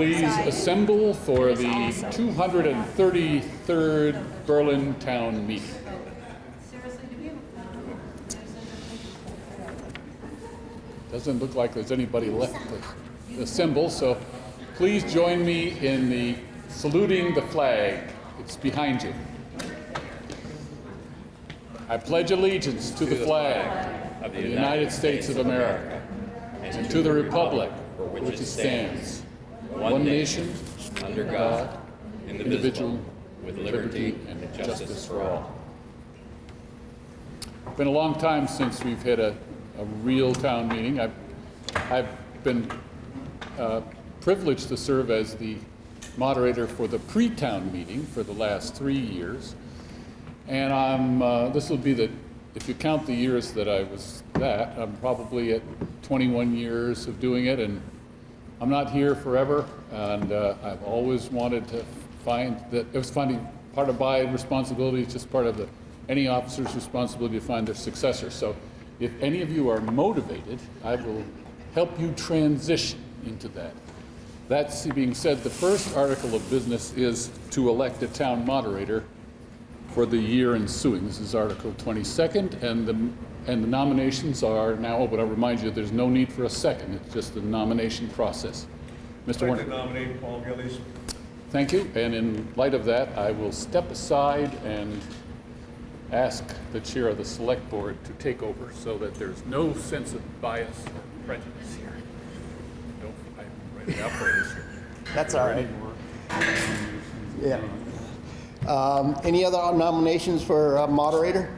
Please assemble for the 233rd Berlin Town Meeting. Doesn't look like there's anybody left to assemble, so please join me in the saluting the flag. It's behind you. I pledge allegiance to the flag of the United States of America and to the republic for which it stands, one nation, under God, indivisible, with liberty and justice for all. It's been a long time since we've had a, a real town meeting. I've, I've been uh, privileged to serve as the moderator for the pre-town meeting for the last three years. And I'm, uh, this will be the, if you count the years that I was that, I'm probably at 21 years of doing it, and I'm not here forever, and uh, I've always wanted to find that, it was finding, part of my responsibility just part of the, any officer's responsibility to find their successor. So if any of you are motivated, I will help you transition into that. That being said, the first article of business is to elect a town moderator for the year ensuing. This is Article 22nd, and the, and the nominations are now open. I'll remind you, there's no need for a second. It's just the nomination process. Mr. I'd Warner. like to nominate Paul Gillies. Thank you, and in light of that, I will step aside and ask the chair of the select board to take over so that there's no sense of bias or prejudice here. Don't, I'm ready out for this. That's all right. Yeah. Um, Any other nominations for uh, moderator?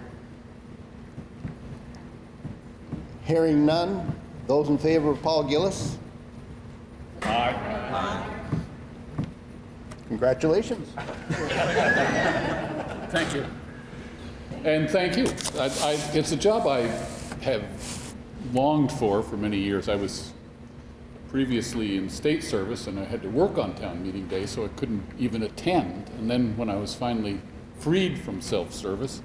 Hearing none. Those in favor of Paul Gillies? Aye. Congratulations. Thank you. And thank you. I, I, it's a job I have longed for for many years. I was previously in state service and I had to work on town meeting day, so I couldn't even attend. And then when I was finally freed from self-service,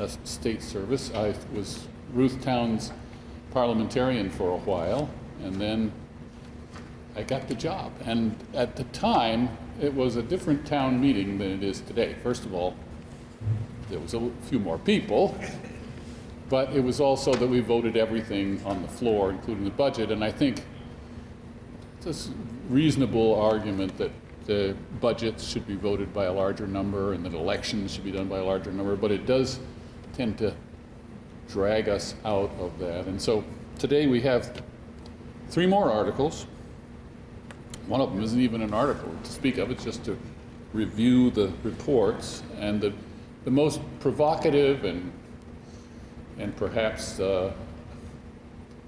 uh, state service, I was Ruth Town's parliamentarian for a while, and then I got the job. And at the time, it was a different town meeting than it is today. First of all, there was a few more people, but it was also that we voted everything on the floor, including the budget. And I think it's a reasonable argument that the budgets should be voted by a larger number and that elections should be done by a larger number, but it does tend to drag us out of that. And so today we have three more articles. One of them isn't even an article to speak of, it's just to review the reports. And the, the most provocative and, and perhaps uh,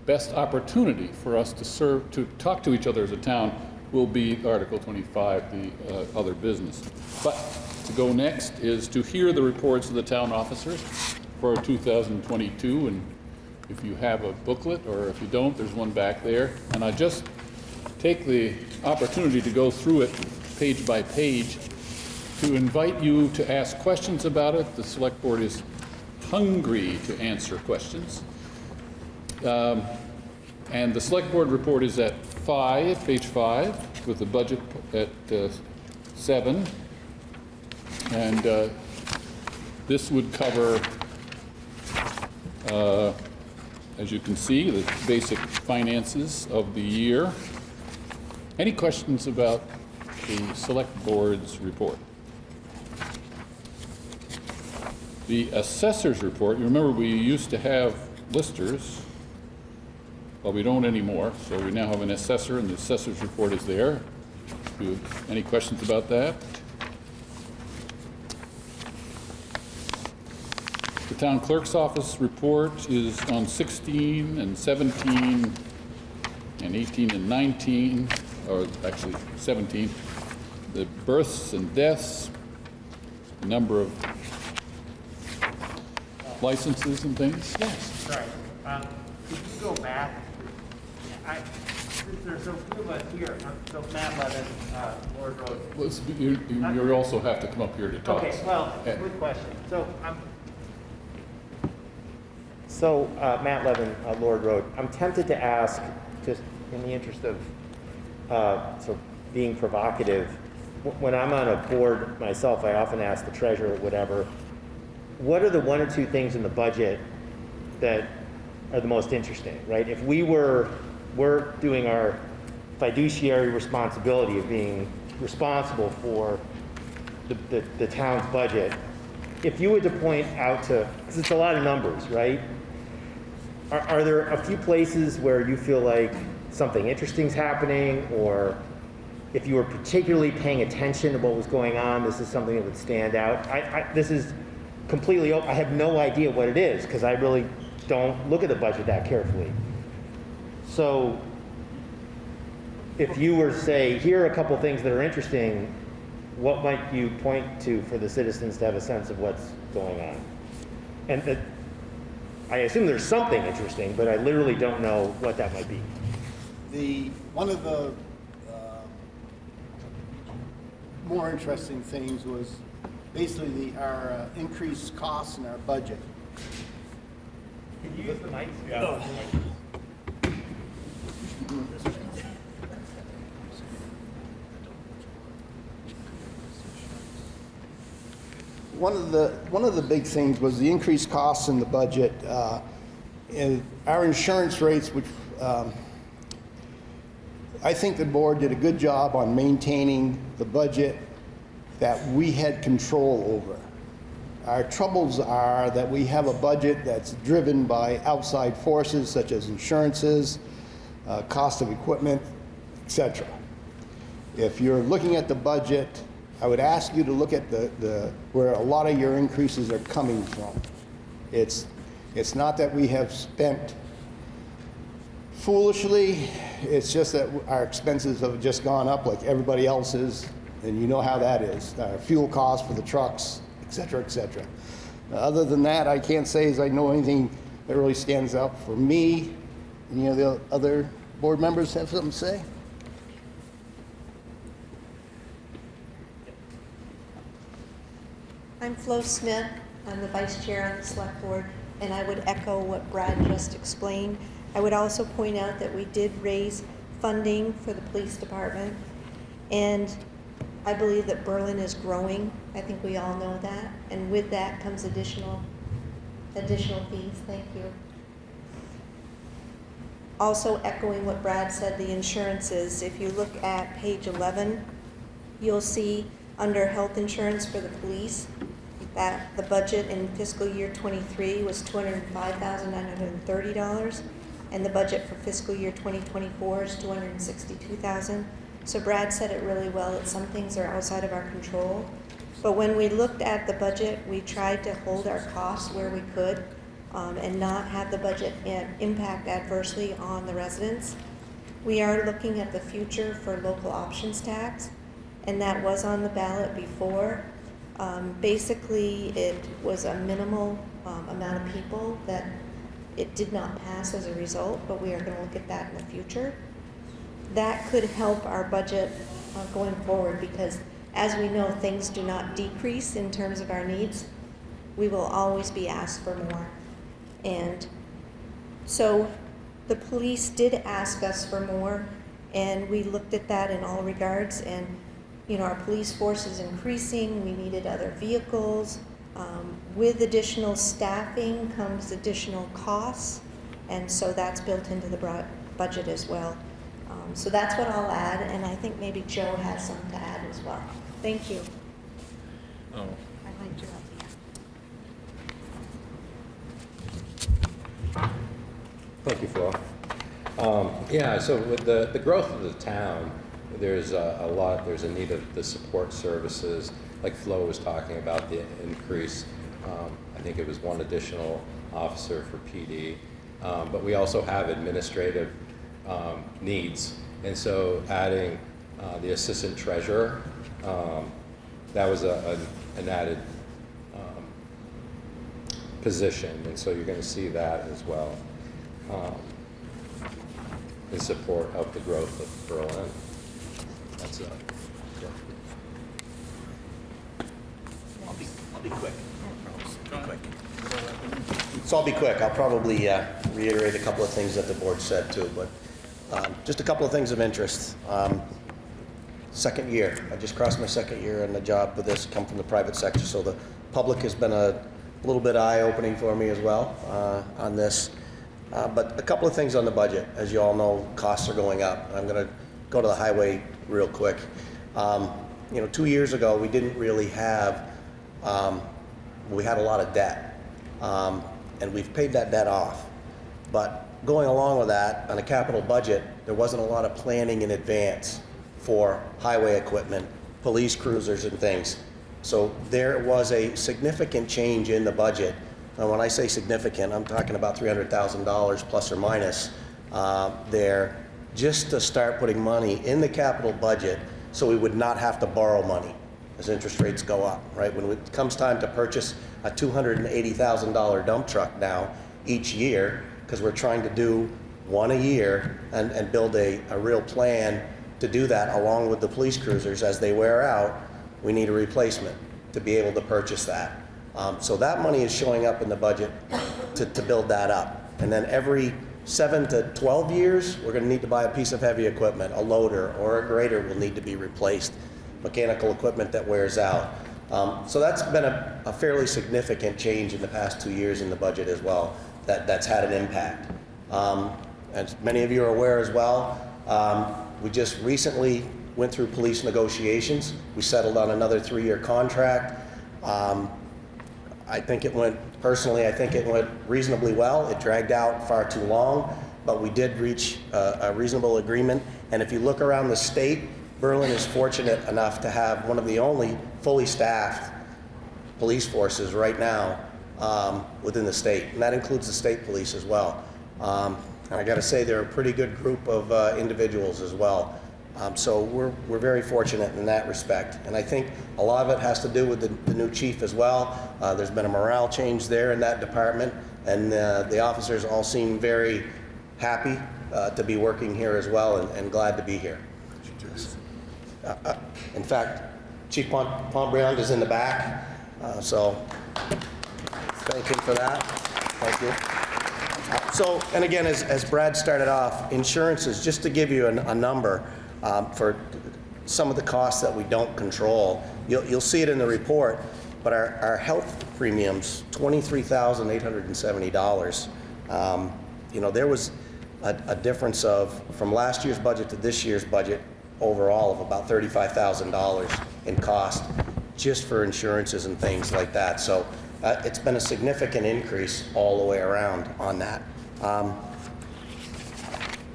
best opportunity for us to serve, to talk to each other as a town will be Article 25, the uh, other business. But to go next is to hear the reports of the town officers for 2022. And if you have a booklet, or if you don't, there's one back there. And I just take the opportunity to go through it page by page to invite you to ask questions about it. The select board is hungry to answer questions. Um, and the select board report is at five, page five, with the budget at uh, seven. And uh, this would cover, uh, as you can see, the basic finances of the year. Any questions about the select board's report? The assessor's report, you remember we used to have listers, but we don't anymore, so we now have an assessor, and the assessor's report is there. Any questions about that? Town clerk's office report is on 16 and 17 and 18 and 19, or actually 17. The births and deaths, the number of licenses and things. Yes. Sorry, um, could you go back? I, there's a few of us here, um, so Matt Levin, uh, Lord Road. Well, You, you you also have to come up here to talk. Okay, well, good question. So, I'm. So, uh, Matt Levin, uh, Lord Road, I'm tempted to ask, just in the interest of, uh, so being provocative, when I'm on a board myself, I often ask the treasurer, whatever, what are the one or two things in the budget that are the most interesting, right? If we were, we're doing our fiduciary responsibility of being responsible for the, the, the town's budget, if you were to point out to, because it's a lot of numbers, right? Are, are there a few places where you feel like something interesting's happening, or if you were particularly paying attention to what was going on, this is something that would stand out? I, I, this is completely, op- I have no idea what it is, because I really don't look at the budget that carefully. So, if you were to say, here are a couple things that are interesting, what might you point to for the citizens to have a sense of what's going on? And that, I assume there's something interesting, but I literally don't know what that might be. The, one of the uh, more interesting things was basically the, our uh, increased costs in our budget. Can you use the mic? One of the, one of the big things was the increased costs in the budget. uh, our insurance rates, which um, I think the board did a good job on maintaining the budget that we had control over. Our troubles are that we have a budget that's driven by outside forces such as insurances, uh, cost of equipment, etc. If you're looking at the budget, I would ask you to look at the, the, where a lot of your increases are coming from. It's, it's not that we have spent foolishly, it's just that our expenses have just gone up like everybody else's, and you know how that is. Our fuel costs for the trucks, et cetera, et cetera. Other than that, I can't say as I know anything that really stands out for me. Any of the other board members have something to say? I'm Flo Smith. I'm the vice chair on the select board, and I would echo what Brad just explained. I would also point out that we did raise funding for the police department, and I believe that Berlin is growing. I think we all know that, and with that comes additional, additional fees. Thank you. Also echoing what Brad said, the insurances, if you look at page 11, you'll see under health insurance for the police, that the budget in fiscal year '23 was $205,930, and the budget for fiscal year 2024 is 262,000. So Brad said it really well, that some things are outside of our control. But when we looked at the budget, we tried to hold our costs where we could um, and not have the budget impact adversely on the residents. We are looking at the future for local options tax, and that was on the ballot before. Um, Basically, it was a minimal um, amount of people that it did not pass as a result, but we are going to look at that in the future. That could help our budget uh, going forward because, as we know, things do not decrease in terms of our needs. We will always be asked for more. And so the police did ask us for more, and we looked at that in all regards. And, you know, our police force is increasing, we needed other vehicles. Um, With additional staffing comes additional costs, and so that's built into the budget as well. Um, So that's what I'll add, and I think maybe Joe has some to add as well. Thank you. Oh, I liked your idea. Thank you, Flo. Um, Yeah, so with the, the growth of the town, there's a a lot, there's a need of the support services, like Flo was talking about, the increase. um, I think it was one additional officer for PD. Um, But we also have administrative um, needs. And so adding uh, the assistant treasurer, um, that was a, an- an added um, position, and so you're gonna see that as well, um, in support of the growth of Berlin. That's it. Yeah. I'll be, I'll be quick. Quick. So I'll be quick. I'll probably uh, reiterate a couple of things that the board said too, but um, just a couple of things of interest. Um, second year. I just crossed my second year in the job with this, come from the private sector, so the public has been a little bit eye-opening for me as well uh, on this. Uh, But a couple of things on the budget. As you all know, costs are going up. I'm going to go to the highway real quick. Um, You know, two years ago, we didn't really have, um, we had a lot of debt. Um, And we've paid that debt off. But going along with that, on a capital budget, there wasn't a lot of planning in advance for highway equipment, police cruisers and things. So there was a significant change in the budget. And when I say significant, I'm talking about $300,000 plus or minus uh, there, just to start putting money in the capital budget so we would not have to borrow money as interest rates go up, right? When it comes time to purchase a $280,000 dump truck now each year, because we're trying to do one a year and, and build a, a real plan to do that along with the police cruisers as they wear out, we need a replacement to be able to purchase that. Um, so that money is showing up in the budget to, to build that up. And then every seven to 12 years, we're gonna need to buy a piece of heavy equipment, a loader or a grader will need to be replaced, mechanical equipment that wears out. Um, so that's been a, a fairly significant change in the past two years in the budget as well, that, that's had an impact. Um, as many of you are aware as well, um, we just recently went through police negotiations. We settled on another three-year contract. Um, I think it went, personally, I think it went reasonably well. It dragged out far too long, but we did reach a, reasonable agreement. And if you look around the state, Berlin is fortunate enough to have one of the only fully staffed police forces right now um, within the state, and that includes the state police as well. Um, and I got to say, they're a pretty good group of uh, individuals as well. Um, so we're, we're very fortunate in that respect. And I think a lot of it has to do with the, the new chief as well. Uh, there's been a morale change there in that department, and uh, the officers all seem very happy uh, to be working here as well and, and glad to be here. Uh, uh, In fact, Chief Pom- Pombriand is in the back, uh, so thank him for that. Thank you. So, and again, as, as Brad started off, insurances, just to give you an- a number um, for some of the costs that we don't control, you'll, you'll see it in the report, but our, our health premiums, $23,870. Um, You know, there was a, a difference of, from last year's budget to this year's budget, overall of about $35,000 in cost, just for insurances and things like that. So uh, it's been a significant increase all the way around on that. Um,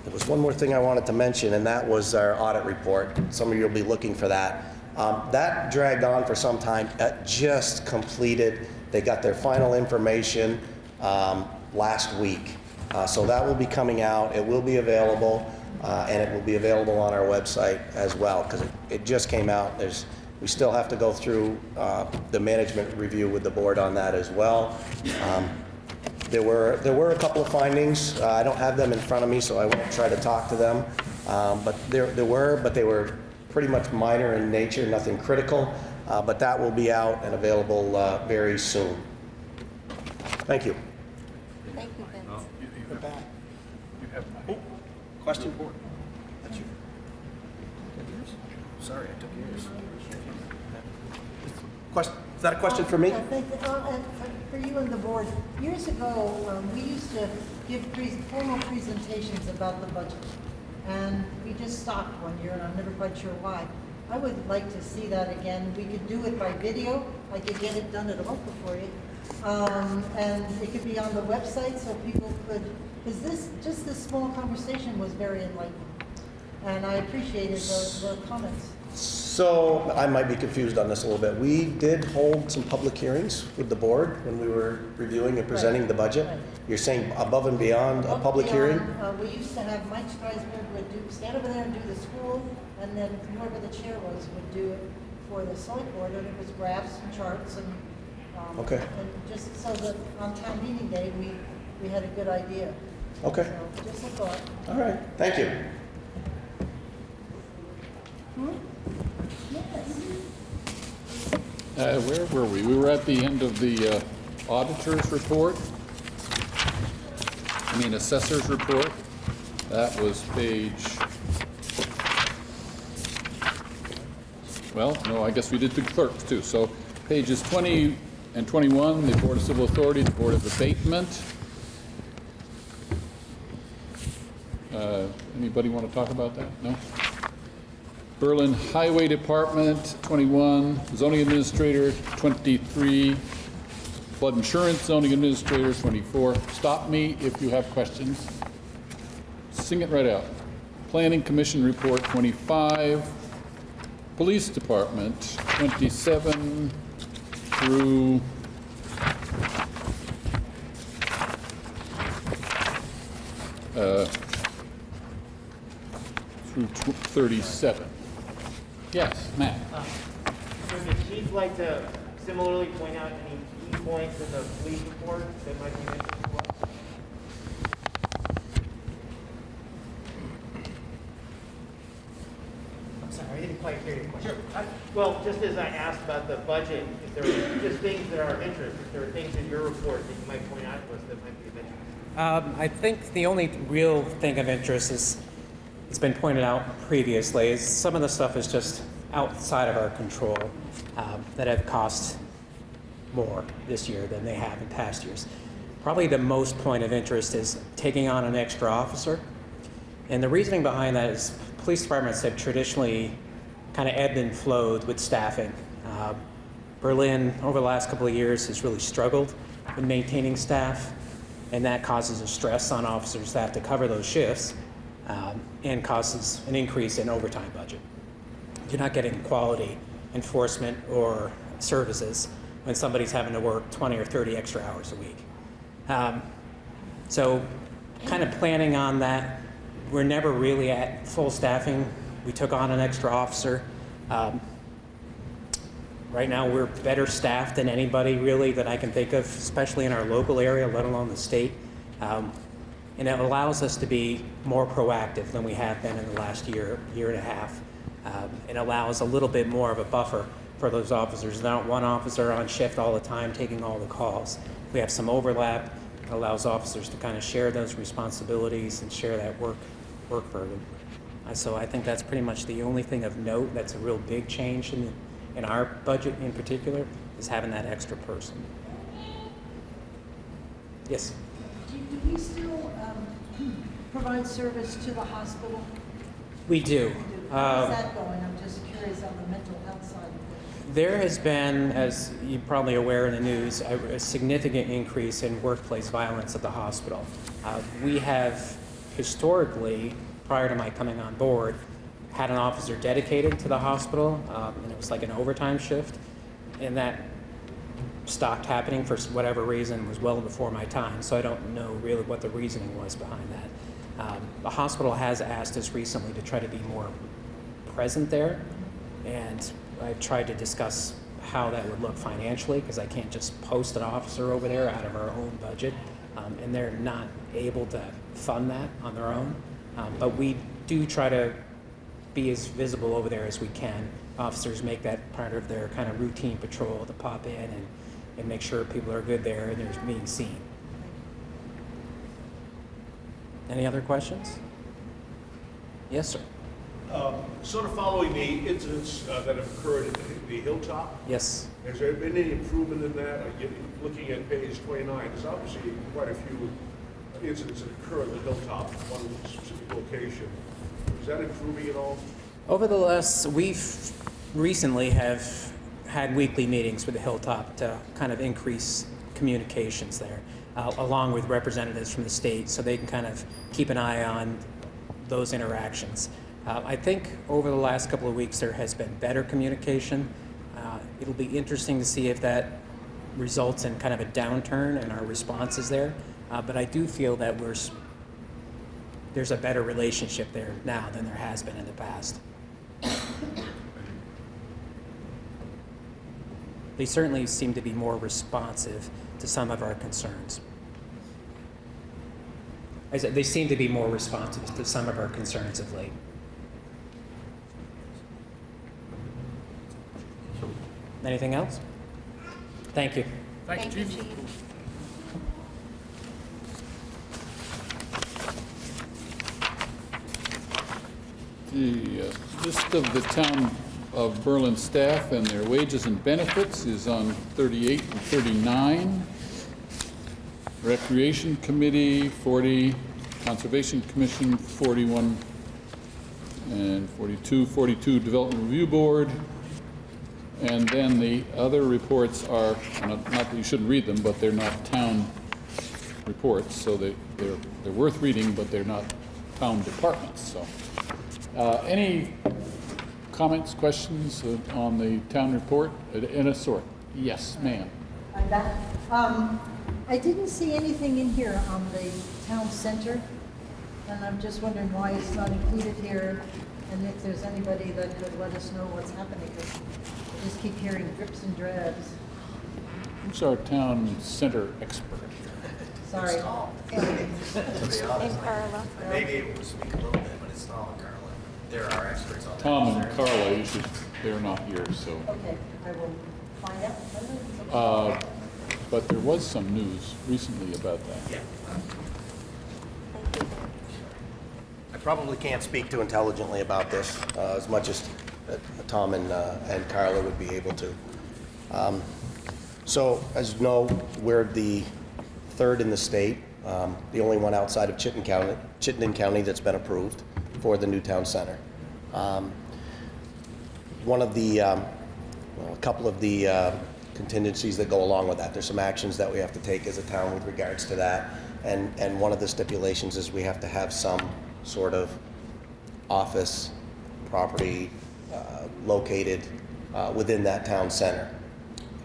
There was one more thing I wanted to mention, and that was our audit report. Some of you will be looking for that. Um, That dragged on for some time, It just completed. They got their final information um, last week. Uh, So that will be coming out, it will be available, uh, and it will be available on our website as well, because it just came out. There's, we still have to go through uh, the management review with the board on that as well. Um, there were, there were a couple of findings. Uh, I don't have them in front of me, so I won't try to talk to them. Um, But there, there were, but they were pretty much minor in nature, nothing critical. Uh, But that will be out and available uh, very soon. Thank you. Thank you, Vince. Question? For. That's you. Sorry, I took yours. Question, is that a question for me? For you and the board, years ago, um, we used to give pre- formal presentations about the budget. And we just stopped one year, and I'm never quite sure why. I would like to see that again. We could do it by video. I could get it done at ORCA for you. Um, and it could be on the website so people could, because this, just this small conversation was very enlightening. And I appreciated the, the comments. So, I might be confused on this a little bit. We did hold some public hearings with the board when we were reviewing and presenting the budget. Right. You're saying above and beyond a Up public hearing? beyond, Uh, we used to have Mike Streisberg would do, stand over there and do the school, and then whoever the chair was would do it for the select board, and it was graphs and charts and, um, Okay. and just so that on town meeting day, we, we had a good idea. Okay, So, just a thought. all right, thank you. Uh, Where were we? We were at the end of the uh, auditor's report. I mean assessor's report. That was page Well, no, I guess we did the clerks too. So pages 20 and 21, the Board of Civil Authority, the Board of Abatement. Uh, Anybody want to talk about that? No? Berlin Highway Department, 21, zoning administrator, 23, flood insurance zoning administrator, 24. Stop me if you have questions. Sing it right out. Planning Commission report, 25. Police Department, 27 through uh, through 37. Yes, Matt? Would the chief like to similarly point out any key points in the police report that might be of interest to us? I'm sorry, I didn't quite hear your question. Sure. Well, just as I asked about the budget, if there were just things that are of interest, if there are things in your report that you might point out to us that might be of interest. Um, I think the only real thing of interest is, it's been pointed out previously, is some of the stuff is just outside of our control um, that have cost more this year than they have in past years. Probably the most point of interest is taking on an extra officer. And the reasoning behind that is police departments have traditionally kind of ebbed and flowed with staffing. Uh, Berlin, over the last couple of years, has really struggled with maintaining staff, and that causes a stress on officers that have to cover those shifts um, and causes an increase in overtime budget. You're not getting quality enforcement or services when somebody's having to work 20 or 30 extra hours a week. Um, so, kind of planning on that. We're never really at full staffing. We took on an extra officer. Um, right now, we're better staffed than anybody really that I can think of, especially in our local area, let alone the state. Um, and it allows us to be more proactive than we have been in the last year, year and a half. Um, it allows a little bit more of a buffer for those officers. Not one officer on shift all the time taking all the calls. We have some overlap. It allows officers to kind of share those responsibilities and share that work work burden. So I think that's pretty much the only thing of note that's a real big change in, in our budget in particular is having that extra person. Yes. Do we still um, provide service to the hospital? We do. How's Um, that going? I'm just curious on the mental health side of. There has been, as you're probably aware in the news, a, a significant increase in workplace violence at the hospital. Uh, we have historically, prior to my coming on board, had an officer dedicated to the hospital, um, and it was like an overtime shift, and that stopped happening for whatever reason was well before my time, so I don't know really what the reasoning was behind that. Um, the hospital has asked us recently to try to be more present there, and I've tried to discuss how that would look financially, because I can't just post an officer over there out of our own budget, um, and they're not able to fund that on their own. Um, but we do try to be as visible over there as we can. Officers make that part of their kind of routine patrol to pop in and, and make sure people are good there and they're being seen. Any other questions? Yes, sir. Um, Sort of following the incidents uh, that have occurred at the- the Hilltop, Yes. has there been any improvement in that? You- Looking at page 29, there's obviously quite a few incidents that occur at the Hilltop, one specific location. Is that improving at all? Over the last, we've recently have had weekly meetings with the Hilltop to kind of increase communications there, uh, along with representatives from the state, so they can kind of keep an eye on those interactions. Uh, I think over the last couple of weeks, there has been better communication. Uh, It'll be interesting to see if that results in kind of a downturn in our responses there. Uh, But I do feel that we're, there's a better relationship there now than there has been in the past. They certainly seem to be more responsive to some of our concerns. I said, they seem to be more responsive to some of our concerns of late. Anything else? Thank you. Thank you, Chief. The uh, list of the town of Berlin staff and their wages and benefits is on 38 and 39. Recreation Committee, 40. Conservation Commission, 41 and 42. 42 Development Review Board. And then the other reports are, not not that you shouldn't read them, but they're not town reports, so they, they're, they're worth reading, but they're not town departments, so. Uh, Any comments, questions uh, on the town report in a sort? Yes, ma'am. I'm. Um, I didn't see anything in here on the town center, and I'm just wondering why it's not included here, and if there's anybody that could let us know what's happening, 'cause I just keep hearing drips and drabs. Who's our town center expert? Sorry. And Carla. Maybe it to speak a little bit, but it's Tom and Carla. They're experts on that. Tom and Carla, you should, they're not here, so. Okay, I will find out. Uh, But there was some news recently about that. Yeah. I probably can't speak too intelligently about this uh, as much as uh, Tom and, uh, and Carla would be able to. Um, So, as you know, we're the third in the state, um, the only one outside of Chittenden County, Chittenden County that's been approved for the new town center. Um, One of the, um, well, a couple of the uh, contingencies that go along with that, there's some actions that we have to take as a town with regards to that. And, and one of the stipulations is we have to have some sort of office property uh, located uh, within that town center.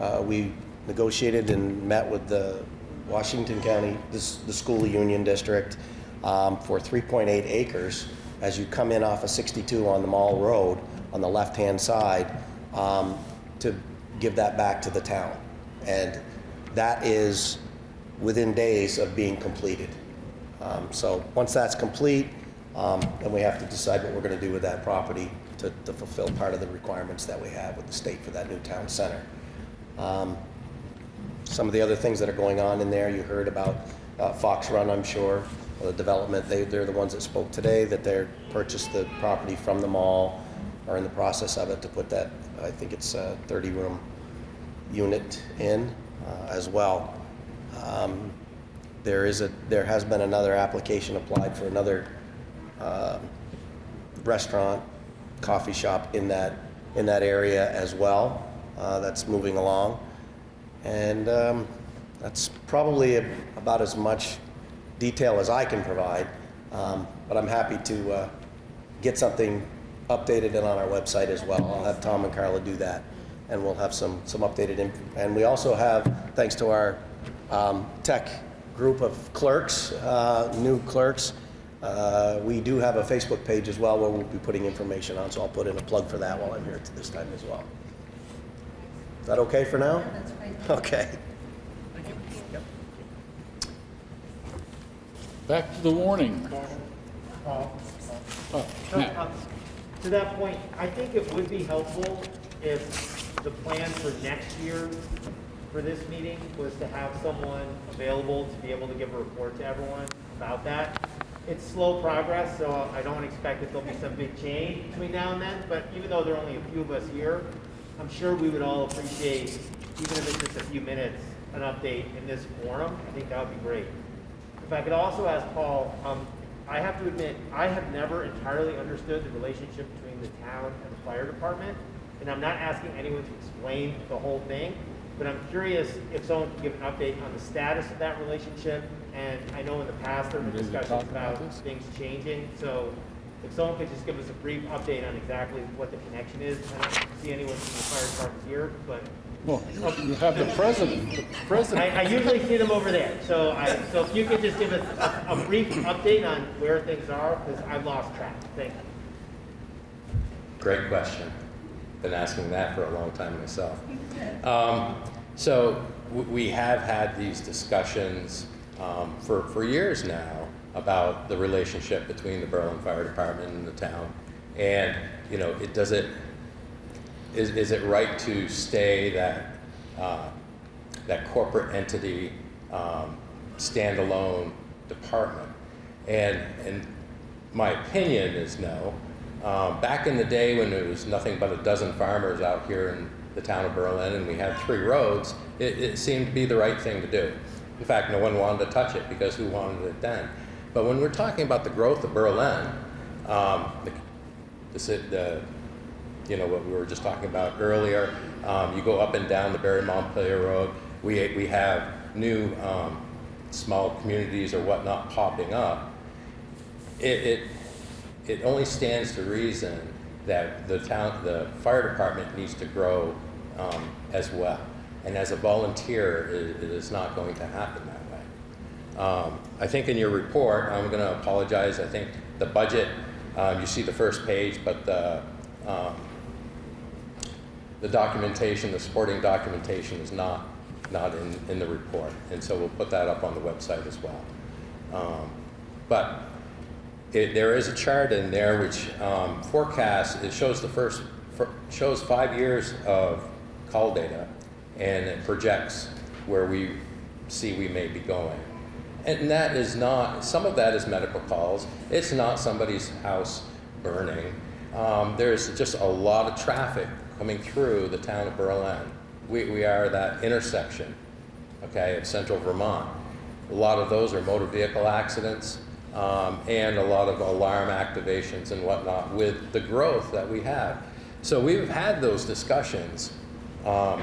Uh, We negotiated and met with the Washington County, this- the School Union District, um, for 3.8 acres as you come in off of 62 on the Mall Road on the left-hand side um, to give that back to the town. And that is within days of being completed. Um, So once that's complete, um, then we have to decide what we're going to do with that property to to fulfill part of the requirements that we have with the state for that new town center. Um, Some of the other things that are going on in there, you heard about uh, Fox Run, I'm sure, the development, they, they're the ones that spoke today, that they're purchased the property from the mall, are in the process of it to put that, I think it's a 30-room unit in uh, as well. Um, There is a, there has been another application applied for another um, restaurant, coffee shop in that, in that area as well. Uh, That's moving along. And um, that's probably a- about as much detail as I can provide. Um, But I'm happy to uh, get something updated and on our website as well. I'll have Tom and Carla do that, and we'll have some, some updated, info. and we also have, thanks to our um, tech group of clerks, uh, new clerks, uh, we do have a Facebook page as well where we'll be putting information on, so I'll put in a plug for that while I'm here this time as well. Is that okay for now? Okay. Back to the warning. Oh, So, Matt. um, To that point, I think it would be helpful if the plan for next year for this meeting was to have someone available to be able to give a report to everyone about that. It's slow progress, so I don't expect that there'll be some big change between now and then, but even though there are only a few of us here, I'm sure we would all appreciate, even if it's just a few minutes, an update in this forum. I think that would be great. If I could also ask Paul, um, I have to admit, I have never entirely understood the relationship between the town and the fire department. And I'm not asking anyone to explain the whole thing, but I'm curious if someone could give an update on the status of that relationship. And I know in the past there have been discussions about about things changing. So if someone could just give us a brief update on exactly what the connection is. I don't see anyone from the fire department here, but Well, you have the president, the I, president. I usually see them over there, so I, so if you could just give us a, a brief update on where things are, because I've lost track. Thank you. Great question. Been asking that for a long time myself. Um, so w- we have had these discussions um, for, for years now about the relationship between the Berlin Fire Department and the town. And, you know, it does it, is, is it right to stay that, uh, that corporate entity, um, standalone department? And, and my opinion is no. Um, back in the day when there was nothing but a dozen farmers out here in the town of Berlin and we had three roads, it, it seemed to be the right thing to do. In fact, no one wanted to touch it because who wanted it then? But when we're talking about the growth of Berlin, um, the, the, the, you know, what we were just talking about earlier, um, you go up and down the Barre Montpelier Road, we, we have new um, small communities or whatnot popping up it, it, it only stands to reason that the town, the fire department needs to grow um, as well. And as a volunteer, it, it is not going to happen. Um, I think in your report, I'm going to apologize. I think the budget, um, you see the first page, but the um, the documentation, the supporting documentation is not not in, in the report, and so we'll put that up on the website as well. Um, but it, there is a chart in there which um, forecasts, it shows the first, shows five years of call data and it projects where we see we may be going. And that is not, some of that is medical calls. It's not somebody's house burning. Um, there's just a lot of traffic coming through the town of Berlin. We, we are that intersection, okay, of central Vermont. A lot of those are motor vehicle accidents um, and a lot of alarm activations and whatnot with the growth that we have. So we've had those discussions um,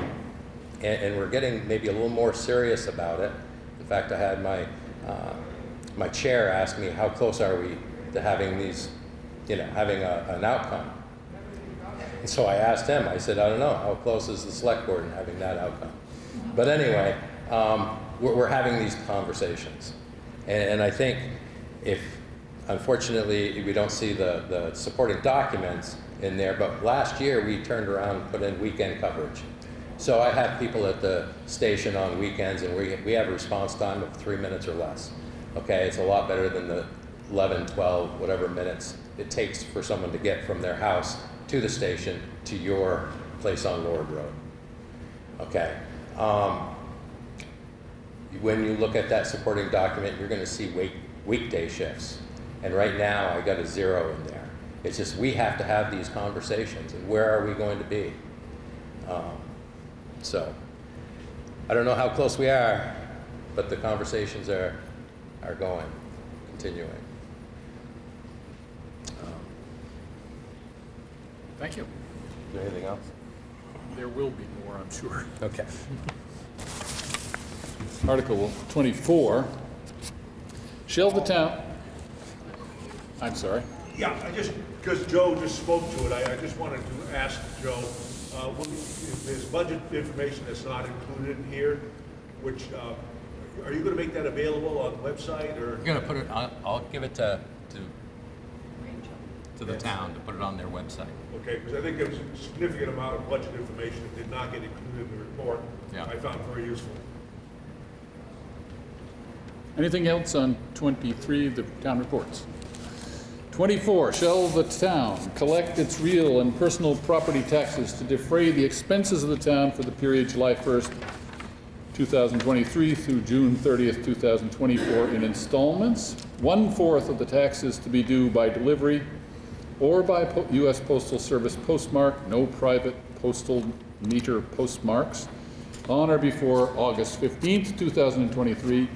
and, and we're getting maybe a little more serious about it. In fact, I had my, my chair asked me, how close are we to having these, you know, having a, an outcome? And so I asked him, I said, I don't know, how close is the select board in having that outcome? But anyway, um, we're, we're having these conversations. And, and I think if, unfortunately, we don't see the, the supporting documents in there, but last year we turned around and put in weekend coverage. So I have people at the station on weekends and we, we have a response time of three minutes or less. Okay, it's a lot better than the 11, 12, whatever minutes it takes for someone to get from their house to the station to your place on Lord Road. Okay. Um, when you look at that supporting document, you're going to see week, weekday shifts. And right now, I got a zero in there. It's just we have to have these conversations, and where are we going to be? Um, so, I don't know how close we are, but the conversations are are going, continuing. Um, Thank you. is there anything else? There will be more, I'm sure. Okay. Article 24, shall the town, I'm sorry. Yeah, I just, because Joe just spoke to it, I, I just wanted to ask Joe, uh, when- if there's budget information that's not included in here, which, uh, are you gonna make that available on the website, or? We're gonna put it on, I'll give it to, to, to the town to put it on their website. Okay, because I think there's a significant amount of budget information that did not get included in the report. Yeah. I found very useful. Anything else on 23, the town reports? 24, shall the town collect its real and personal property taxes to defray the expenses of the town for the period July 1st, 2023 through June 30th, 2024 in installments? One-fourth of the taxes to be due by delivery or by po- U.S. Postal Service postmark, no private postal meter postmarks, on or before August 15th, 2023.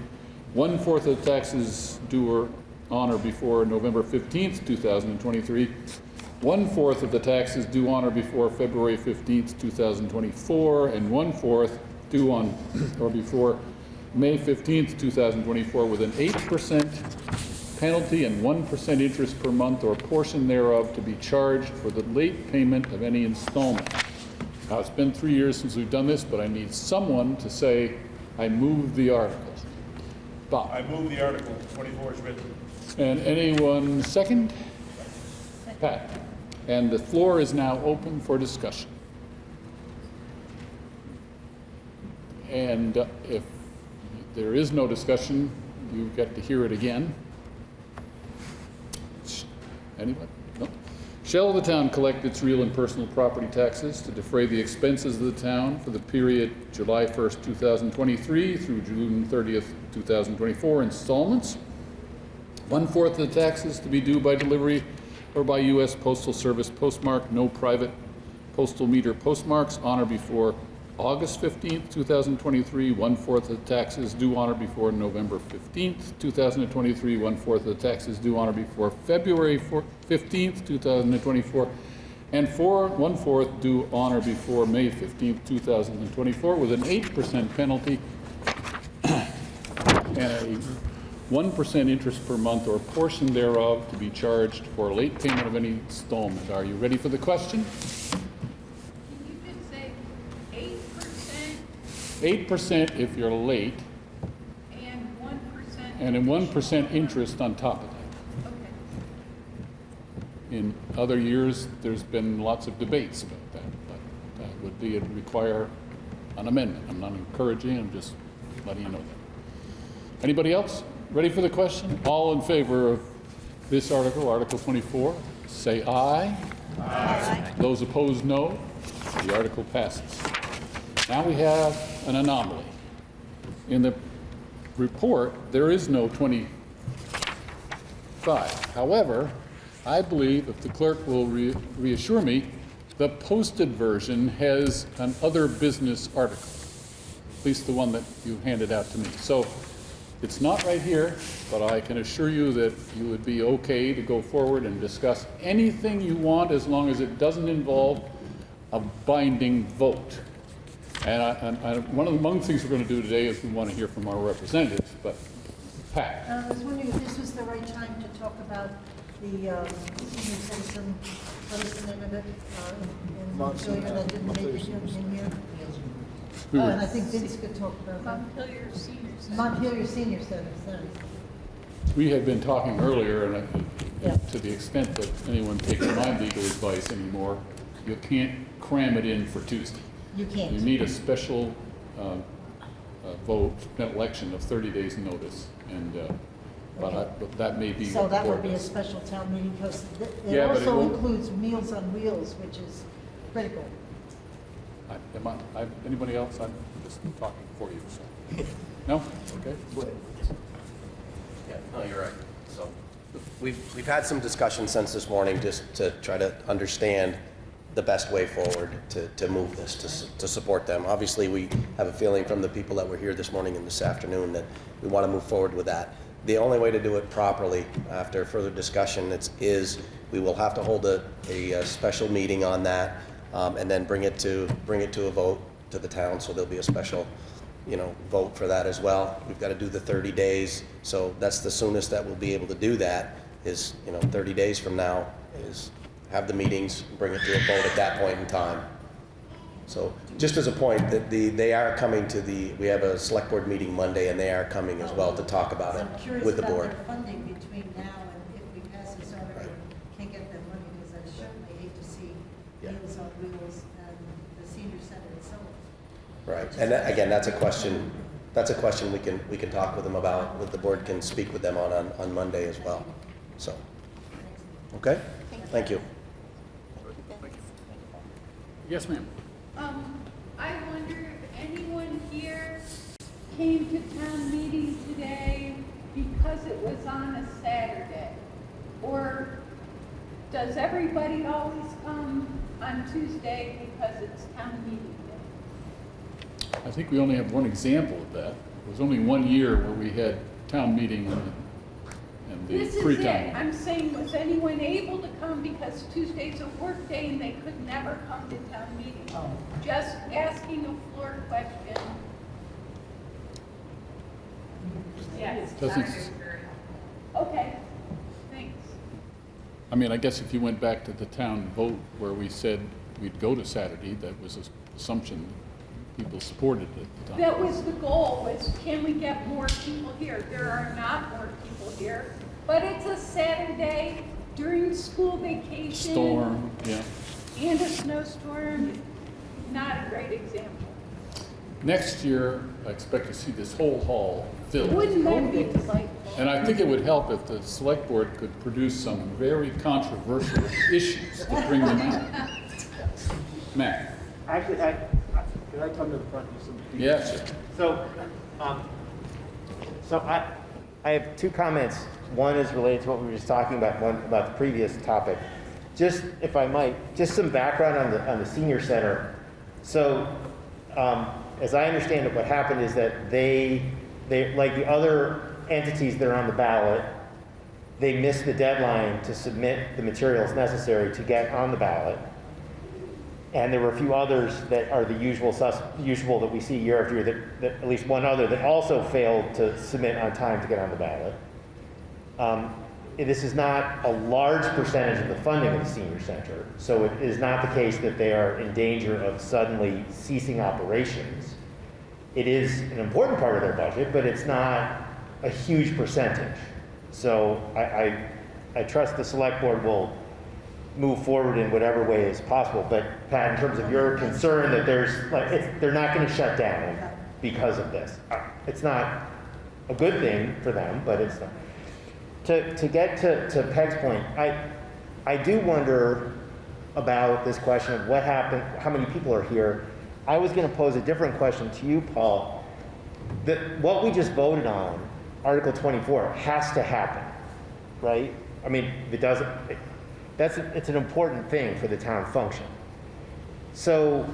One-fourth of the taxes due or on or before November 15th, 2023. One-fourth of the taxes due on or before February 15th, 2024, and one-fourth due on or before May 15th, 2024, with an 8% penalty and 1% interest per month or portion thereof to be charged for the late payment of any installment. Now, it's been three years since we've done this, but I need someone to say, I move the article. Bob? I move the article, twenty-four is written. And anyone second? Pat? And the floor is now open for discussion. And uh, if there is no discussion, you get to hear it again. Anyone? No? Shall the town collect its real and personal property taxes to defray the expenses of the town for the period July 1st, 2023 through June 30th, 2024 installments? One-fourth of the taxes to be due by delivery or by U.S. Postal Service postmark, no private postal meter postmarks on or before August 15, 2023, one-fourth of the taxes due on or before November 15, 2023, one-fourth of the taxes due on or before February 15, 2024, and four, one-fourth due on or before May 15, 2024, with an 8% penalty and a 1% interest per month or a portion thereof to be charged for late payment of any installment. Are you ready for the question? Can you just say eight percent Eight percent if you're late, and one percent? and then one percent interest on top of that. Okay. In other years, there's been lots of debates about that, but that would be, it'd require an amendment. I'm not encouraging, I'm just letting you know that. Anybody else? Ready for the question? All in favor of this article, Article 24, say aye. Aye. Those opposed, no. The article passes. Now we have an anomaly. In the report, there is no 25. However, I believe, if the clerk will re- reassure me, the posted version has an other business article, at least the one that you handed out to me. So it's not right here, but I can assure you that you would be okay to go forward and discuss anything you want as long as it doesn't involve a binding vote. And, I, and I, one of the among things we're going to do today is we want to hear from our representatives, but Pat. Uh, I was wondering if this was the right time to talk about the um, senior citizen, what is the name of it? uh, in- in Montpelier that didn't make it here- in here? Who? Oh, and I think Vince could talk about that. Montpelier Senior Center. Montpelier Senior Center, sorry. We had been talking earlier, and I- Yeah. to the extent that anyone takes my legal advice anymore, you can't cram it in for Tuesday. You can't. You need a special uh, uh, vote, an election of 30 days' notice, and, uh, but I- but that may be So what the that would board be a does. special town meeting because it Yeah, but it also won't- includes Meals on Wheels, which is critical. I- Am I, I- anybody else? I'm just talking for you, so. No? Okay. Yeah, no, you're right. So, we've, we've had some discussion since this morning just to try to understand the best way forward to, to move this, to, to support them. Obviously, we have a feeling from the people that were here this morning and this afternoon that we want to move forward with that. The only way to do it properly, after further discussion, is we will have to hold a, a, special meeting on that, um, and then bring it to, bring it to a vote to the town, so there'll be a special you know, vote for that as well. We've got to do the 30 days, so that's the soonest that we'll be able to do that, is, you know, 30 days from now, is have the meetings, bring it to a vote at that point in time. So, just as a point, that the, they are coming to the, we have a select board meeting Monday, and they are coming as well to talk about I'm it curious with the about board. their funding between now and if we pass this article, can't get that money, because I certainly hate to see Yeah. Meals on Wheels and the senior center itself. Right, and that- again, that's a question, that's a question we can, we can talk with them about, that the board can speak with them on, on, on Monday as well, so. Okay? Thank you. Yes, ma'am. Um, I wonder if anyone here came to town meeting today because it was on a Saturday? Or does everybody always come on Tuesday because it's town meeting day? I think we only have one example of that. It was only one year where we had town meeting and and the This is pre-town. it. I'm saying, was anyone able to come because Tuesday's a work day and they could never come to town meeting? Oh. Just asking a floor question. Yes. Doesn't- Okay, thanks. I mean, I guess if you went back to the town vote where we said we'd go to Saturday, that was an assumption people supported it at the time. That was the goal, was can we get more people here? There are not more people here, but it's a Saturday during school vacation. Storm, yeah. And a snowstorm, not a great example. Next year, I expect to see this whole hall filled. Wouldn't that be delightful? And I think it would help if the select board could produce some very controversial issues to bring them out. Matt? Actually, I, I- could I come to the front and do some? Yeah, sure. So, um, so I, I have two comments One is related to what we were just talking about, one about the previous topic. Just, if I might, just some background on the, on the senior center. So, um, as I understand it, what happened is that they, they, like the other entities that are on the ballot, they missed the deadline to submit the materials necessary to get on the ballot. And there were a few others that are the usual sus, usual that we see year after year, that, that, at least one other that also failed to submit on time to get on the ballot. Um, this is not a large percentage of the funding of the senior center, so it is not the case that they are in danger of suddenly ceasing operations. It is an important part of their budget, but it's not a huge percentage. So I, I, I trust the select board will move forward in whatever way is possible. But Pat, in terms of your concern that there's, like, they're not gonna shut down because of this. It's not a good thing for them, but it's not. To, to get to, to Peg's point, I, I do wonder about this question of what happened, how many people are here. I was gonna pose a different question to you, Paul. That, what we just voted on, Article twenty-four, has to happen, right? I mean, if it doesn't, that's, it's an important thing for the town function. So,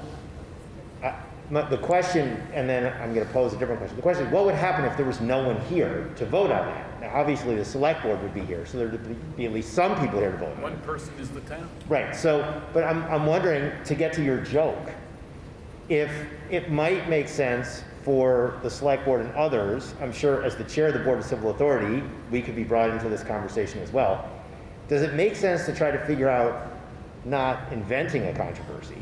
I- my- the question, and then I'm going to pose a different question. The question is, what would happen if there was no one here to vote on that? Now, obviously, the select board would be here, so there'd be at least some people here to vote on it. One person is the town. Right, so, but I'm, I'm wondering, to get to your joke, if it might make sense for the select board and others, I'm sure as the chair of the Board of Civil Authority, we could be brought into this conversation as well. Does it make sense to try to figure out not inventing a controversy?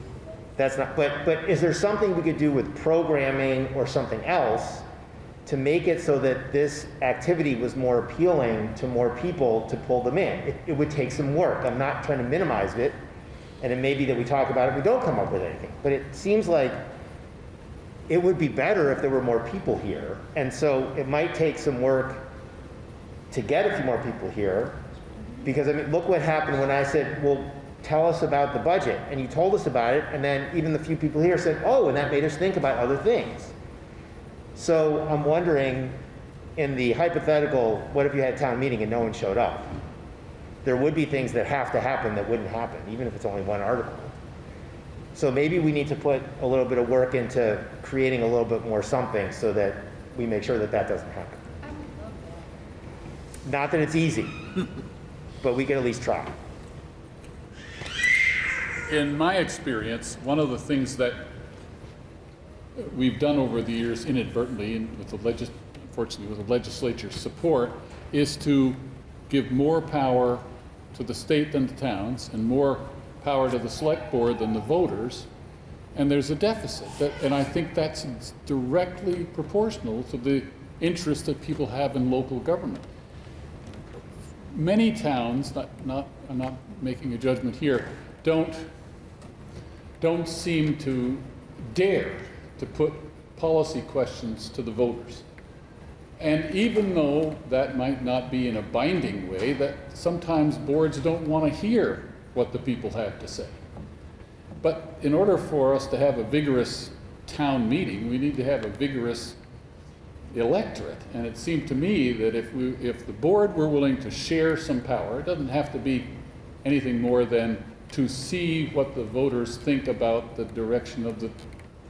That's not, but, but is there something we could do with programming or something else to make it so that this activity was more appealing to more people to pull them in? It, it would take some work. I'm not trying to minimize it. And it may be that we talk about it, we don't come up with anything. But it seems like it would be better if there were more people here. And so it might take some work to get a few more people here. Because I mean, look what happened when I said, well, tell us about the budget. And you told us about it, and then even the few people here said, oh, and that made us think about other things. So I'm wondering, in the hypothetical, what if you had a town meeting and no one showed up? There would be things that have to happen that wouldn't happen, even if it's only one article. So maybe we need to put a little bit of work into creating a little bit more something so that we make sure that that doesn't happen. Not that it's easy, but we can at least try. In my experience, one of the things that we've done over the years inadvertently, and with the legis, unfortunately with the legislature's support, is to give more power to the state than the towns, and more power to the select board than the voters, and there's a deficit. That, and I think that's directly proportional to the interest that people have in local government. Many towns, not, not, I'm not making a judgment here, don't, don't seem to dare to put policy questions to the voters. And even though that might not be in a binding way, that sometimes boards don't want to hear what the people have to say. But in order for us to have a vigorous town meeting, we need to have a vigorous electorate. And it seemed to me that if we, if the board were willing to share some power, it doesn't have to be anything more than to see what the voters think about the direction of the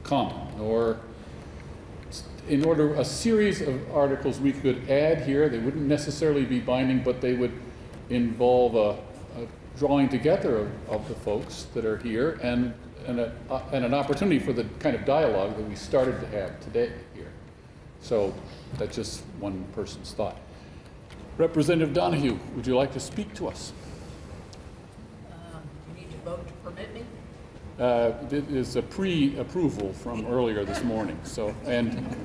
common, or in order, a series of articles we could add here, they wouldn't necessarily be binding, but they would involve a, a drawing together of, of the folks that are here and, and, a, and an opportunity for the kind of dialogue that we started to have today. So that's just one person's thought. Representative Donahue, would you like to speak to us? Um, You need to vote to permit me? Uh, It is a pre-approval from earlier this morning, so, and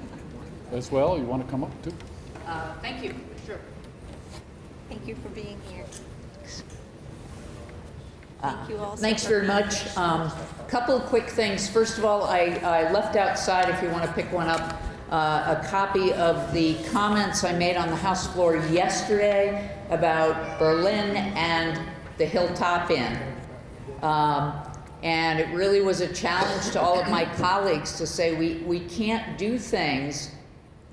as well, you want to come up too? Uh, Thank you, sure. Thank you for being here. Thank you all. Thanks very much. Um, Couple of quick things. First of all, I I left outside, if you want to pick one up, uh, a copy of the comments I made on the House floor yesterday about Berlin and the Hilltop Inn. Um, And it really was a challenge to all of my colleagues to say, we we can't do things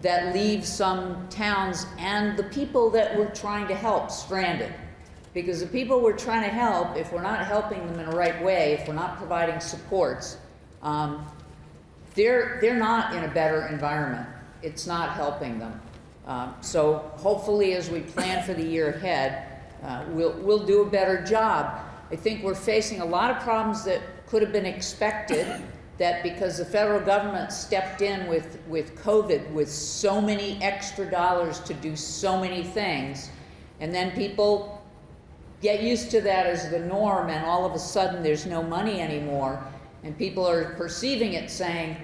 that leave some towns and the people that we're trying to help stranded. Because the people we're trying to help, if we're not helping them in the right way, if we're not providing supports, um, they're, they're not in a better environment. It's not helping them. Um, so hopefully, as we plan for the year ahead, uh, we'll, we'll do a better job. I think we're facing a lot of problems that could have been expected, that because the federal government stepped in with, with COVID with so many extra dollars to do so many things, and then people get used to that as the norm, and all of a sudden there's no money anymore, and people are perceiving it saying,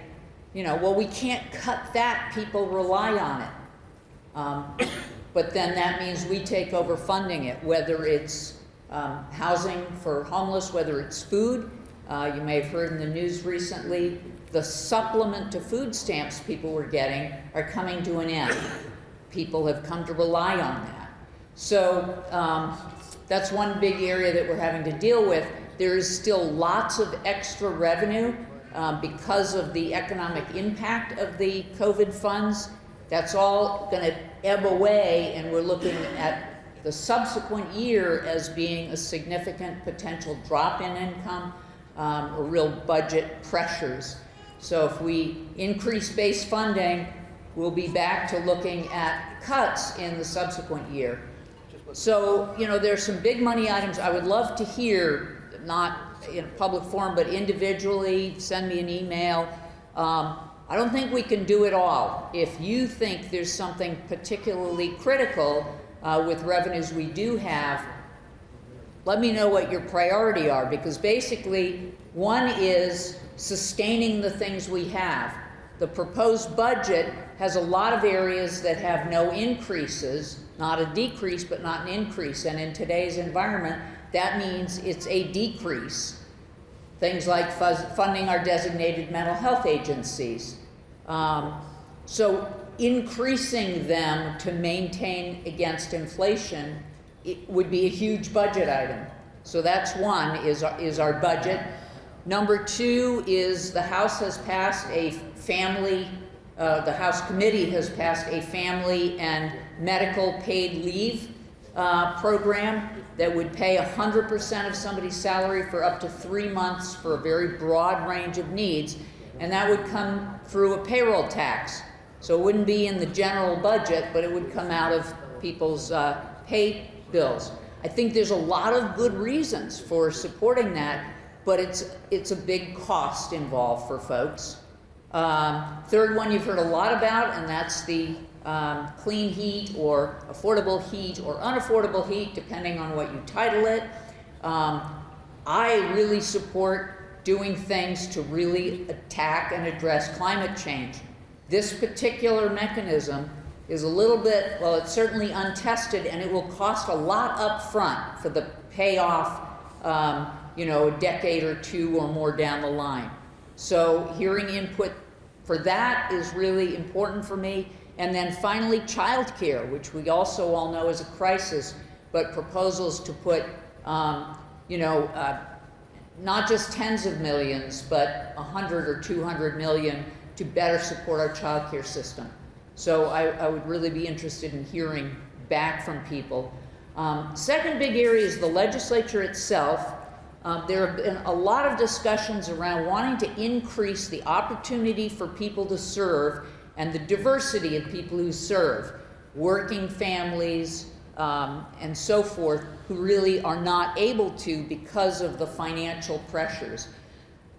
you know, well, we can't cut that, people rely on it. Um, but then that means we take over funding it, whether it's um, housing for homeless, whether it's food. Uh, you may have heard in the news recently, the supplement to food stamps people were getting are coming to an end. People have come to rely on that. So um, that's one big area that we're having to deal with. There is still lots of extra revenue um, because of the economic impact of the COVID funds. That's all going to ebb away, and we're looking at the subsequent year as being a significant potential drop in income um, or real budget pressures. So if we increase base funding, we'll be back to looking at cuts in the subsequent year. So, you know, there's some big money items I would love to hear, not in a public forum, but individually, send me an email. Um, I don't think we can do it all. If you think there's something particularly critical uh, with revenues we do have, let me know what your priority are because basically one is sustaining the things we have. The proposed budget has a lot of areas that have no increases, not a decrease, but not an increase. And in today's environment, that means it's a decrease. Things like funding our designated mental health agencies. Um, so increasing them to maintain against inflation would be a huge budget item. So that's one, is, is our budget. Number two is the House has passed a family, uh, the House committee has passed a family and medical paid leave uh, program that would pay 100% of somebody's salary for up to three months for a very broad range of needs. And that would come through a payroll tax. So it wouldn't be in the general budget, but it would come out of people's uh, pay bills. I think there's a lot of good reasons for supporting that, but it's, it's a big cost involved for folks. Um, third one you've heard a lot about, and that's the um, clean heat or affordable heat or unaffordable heat, depending on what you title it. Um, I really support doing things to really attack and address climate change. This particular mechanism is a little bit, well, it's certainly untested and it will cost a lot up front for the payoff, um, you know, a decade or two or more down the line. So hearing input for that is really important for me. And then finally, childcare, which we also all know is a crisis, but proposals to put, um, you know, uh, not just tens of millions, but 100 or 200 million to better support our childcare system. So I, I, would really be interested in hearing back from people. Um, second big area is the legislature itself. Um, there have been a lot of discussions around wanting to increase the opportunity for people to serve and the diversity of people who serve, working families um, and so forth, who really are not able to because of the financial pressures.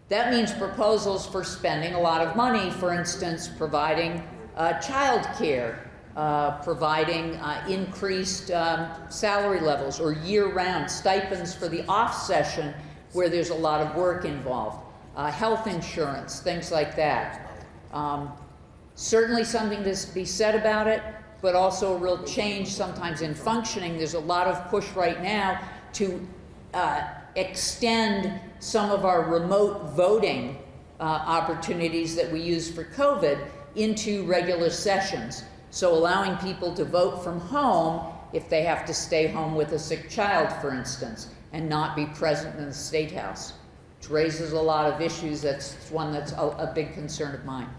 That means proposals for spending a lot of money, for instance, providing uh, child care, uh, providing uh, increased um, salary levels or year-round stipends for the off-session where there's a lot of work involved, uh, health insurance, things like that. Um, certainly something to be said about it, but also a real change sometimes in functioning. There's a lot of push right now to uh, extend some of our remote voting uh, opportunities that we used for COVID into regular sessions. So allowing people to vote from home if they have to stay home with a sick child, for instance, and not be present in the State House, which raises a lot of issues. That's one that's a, a big concern of mine.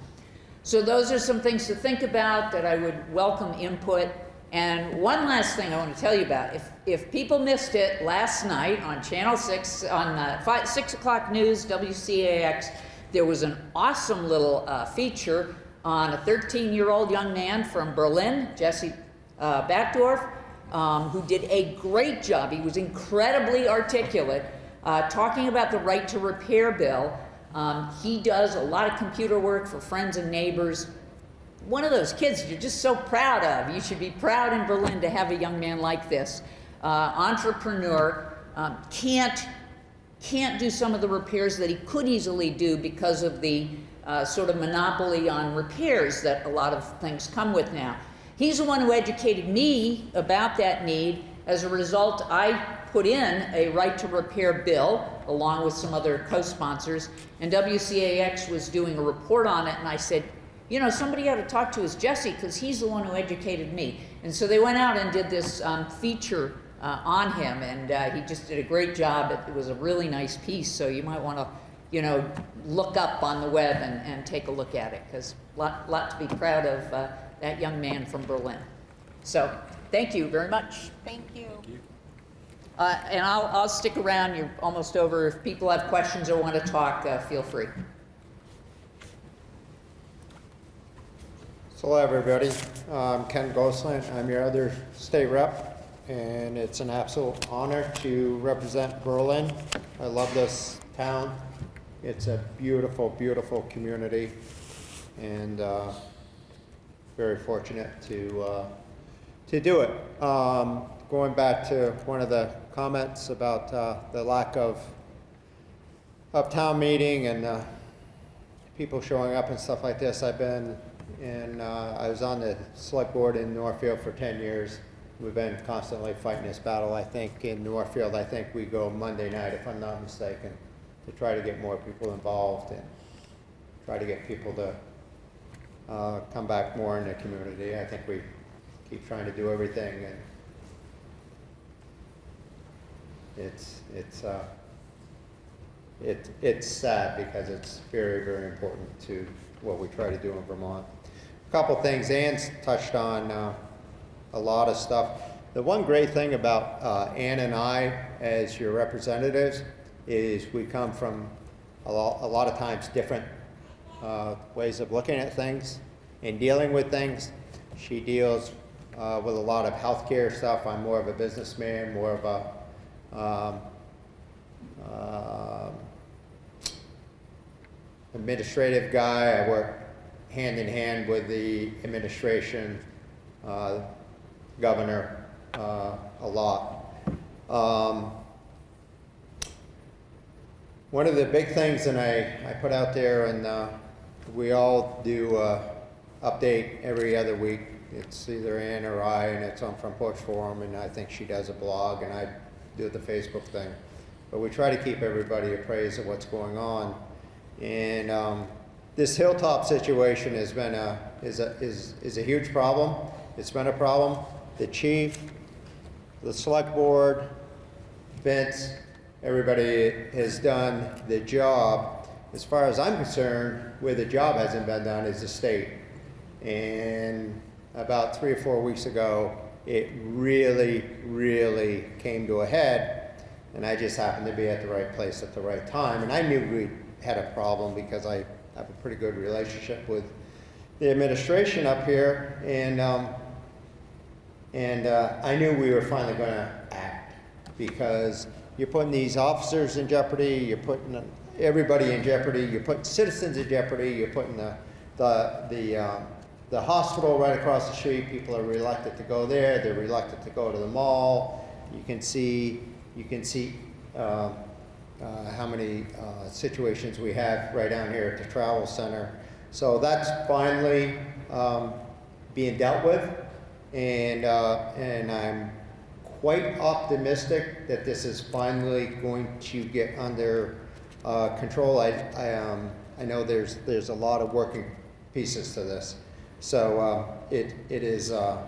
So those are some things to think about that I would welcome input. And one last thing I want to tell you about. If, if people missed it last night on Channel 6, on uh, five, 6 o'clock news, WCAX, there was an awesome little uh, feature on a 13-year-old young man from Berlin, Jesse uh, Backdorf, um, who did a great job. He was incredibly articulate, uh, talking about the right to repair bill. Um, he does a lot of computer work for friends and neighbors. One of those kids you're just so proud of. You should be proud in Berlin to have a young man like this. Uh, entrepreneur, um, can't, can't do some of the repairs that he could easily do because of the uh, sort of monopoly on repairs that a lot of things come with now. He's the one who educated me about that need. As a result, I put in a right to repair bill along with some other co-sponsors, and WCAX was doing a report on it, and I said, you know, somebody ought to talk to his Jesse because he's the one who educated me. And so they went out and did this um, feature uh, on him, and uh, he just did a great job. It, it was a really nice piece, so you might want to, you know, look up on the web and, and take a look at it because lot, lot to be proud of uh, that young man from Berlin. So thank you very much. Thank you. Uh, and I'll, I'll stick around. You're almost over. If people have questions or want to talk, uh, feel free. So hello, everybody. I'm Ken Goslant. I'm your other state rep, and it's an absolute honor to represent Berlin. I love this town. It's a beautiful, beautiful community, and uh, very fortunate to uh, to do it. Um, going back to one of the comments about uh, the lack of of town meeting and uh, people showing up and stuff like this. I've been in, uh, I was on the select board in Northfield for 10 years. We've been constantly fighting this battle. I think in Northfield, I think we go Monday night, if I'm not mistaken, to try to get more people involved and try to get people to uh, come back more in the community. I think we keep trying to do everything and it's, it's, uh, it, it's sad because it's very, very important to what we try to do in Vermont. A couple things, Ann's touched on uh, a lot of stuff. The one great thing about uh, Ann and I as your representatives is we come from a lot, a lot of times different uh, ways of looking at things and dealing with things. She deals uh, with a lot of healthcare stuff. I'm more of a businessman, more of a um, um, administrative guy. I work hand in hand with the administration, uh, governor, uh, a lot. Um, one of the big things, and I, I put out there, and uh, we all do uh, update every other week. It's either Ann or I, and it's on Front Porch Forum, and I think she does a blog, and I do the Facebook thing. But we try to keep everybody appraised of what's going on. And um, this hilltop situation has been a, is a, is, is a huge problem. It's been a problem. The chief, the select board, Vince, everybody has done the job. As far as I'm concerned, where the job hasn't been done is the state. And about three or four weeks ago, it really, really came to a head. And I just happened to be at the right place at the right time. And I knew we had a problem because I have a pretty good relationship with the administration up here. And, um, and uh, I knew we were finally going to act because you're putting these officers in jeopardy, you're putting everybody in jeopardy, you're putting citizens in jeopardy, you're putting the, the, the um, the hospital right across the street, people are reluctant to go there. They're reluctant to go to the mall. You can see, you can see uh, uh, how many uh, situations we have right down here at the travel center. So that's finally um, being dealt with, and uh, and I'm quite optimistic that this is finally going to get under uh, control. I I, um, I know there's there's a lot of working pieces to this. So uh, it, it is, uh,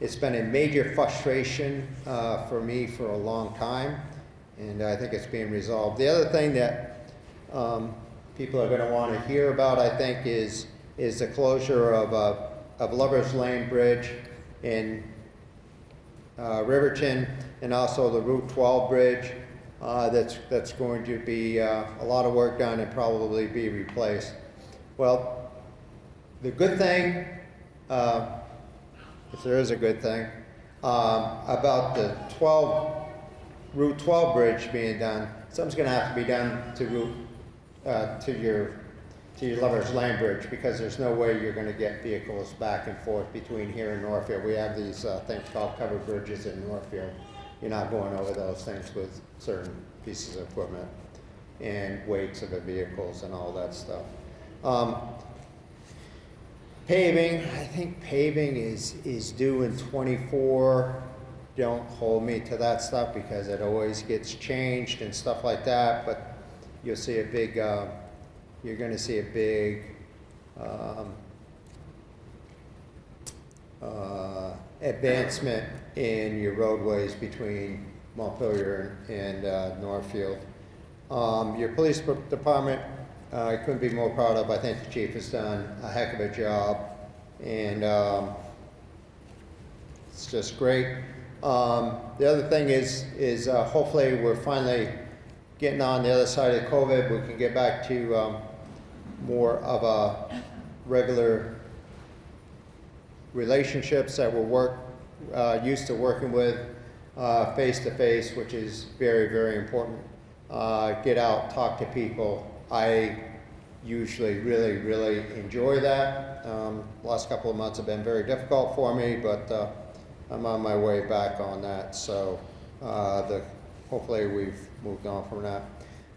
it's been a major frustration uh, for me for a long time, and I think it's being resolved. The other thing that um, people are going to want to hear about, I think, is is the closure of, uh, of Lover's Lane Bridge in uh, Riverton, and also the Route 12 bridge. uh, That's, that's going to be a lot of work done and probably be replaced. Well, the good thing, uh, if there is a good thing, um, about the 12, Route 12 bridge being done, something's gonna have to be done to Route, uh, to your, to your Lover's Lane Bridge, because there's no way you're gonna get vehicles back and forth between here and Northfield. We have these, uh, things called covered bridges in Northfield. You're not going over those things with certain pieces of equipment and weights of the vehicles and all that stuff. Um, Paving, I think paving is, is due in twenty-four. Don't hold me to that stuff because it always gets changed and stuff like that, but you'll see a big, uh, you're gonna see a big, um, uh, advancement in your roadways between Montpelier and uh, Northfield. Um, Your police department, I couldn't be more proud of. I think the chief has done a heck of a job, and um, it's just great. Um, The other thing is, is uh, hopefully we're finally getting on the other side of COVID. We can get back to um, more of a regular relationships that we're work, uh, used to working with uh, face to face, which is very, very important. Uh, get out, talk to people. I usually really, really enjoy that. Um, last couple of months have been very difficult for me, but uh, I'm on my way back on that. So uh, the, hopefully we've moved on from that.